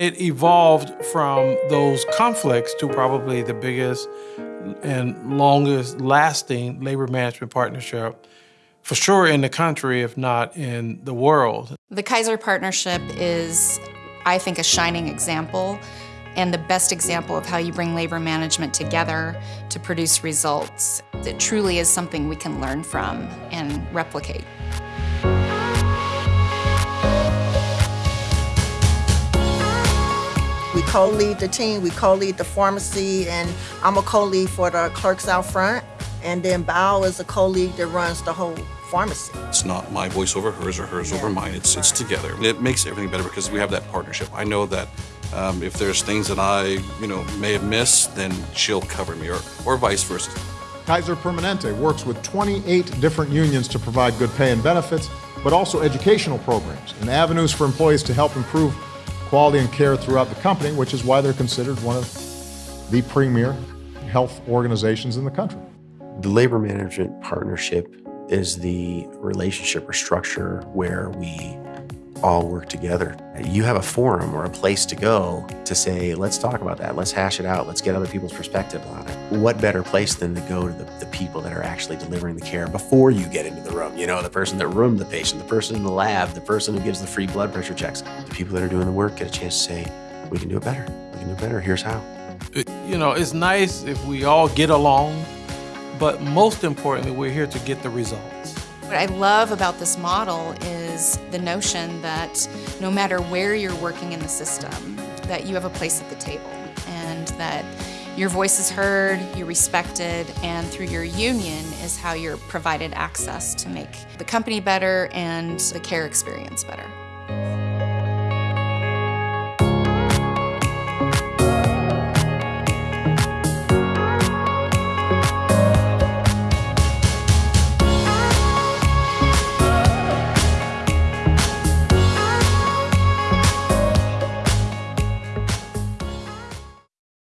It evolved from those conflicts to probably the biggest and longest lasting labor management partnership for sure in the country, if not in the world. The Kaiser Partnership is, I think, a shining example and the best example of how you bring labor management together to produce results. It truly is something we can learn from and replicate. We co-lead the team, we co-lead the pharmacy, and I'm a co-lead for the clerks out front. And then Bao is a co-lead that runs the whole pharmacy. It's not my voice over hers or hers yeah. over mine. It's it's together. It makes everything better because we have that partnership. I know that um, if there's things that I, you know, may have missed, then she'll cover me, or, or vice versa. Kaiser Permanente works with 28 different unions to provide good pay and benefits, but also educational programs and avenues for employees to help improve quality and care throughout the company, which is why they're considered one of the premier health organizations in the country. The Labor Management Partnership is the relationship or structure where we all work together. You have a forum or a place to go to say, let's talk about that, let's hash it out, let's get other people's perspective on it. What better place than to go to the, the people that are actually delivering the care before you get into the room? You know, the person that roomed the patient, the person in the lab, the person who gives the free blood pressure checks. The people that are doing the work get a chance to say, we can do it better, we can do it better, here's how. You know, it's nice if we all get along, but most importantly, we're here to get the results. What I love about this model is the notion that no matter where you're working in the system, that you have a place at the table and that your voice is heard, you're respected, and through your union is how you're provided access to make the company better and the care experience better.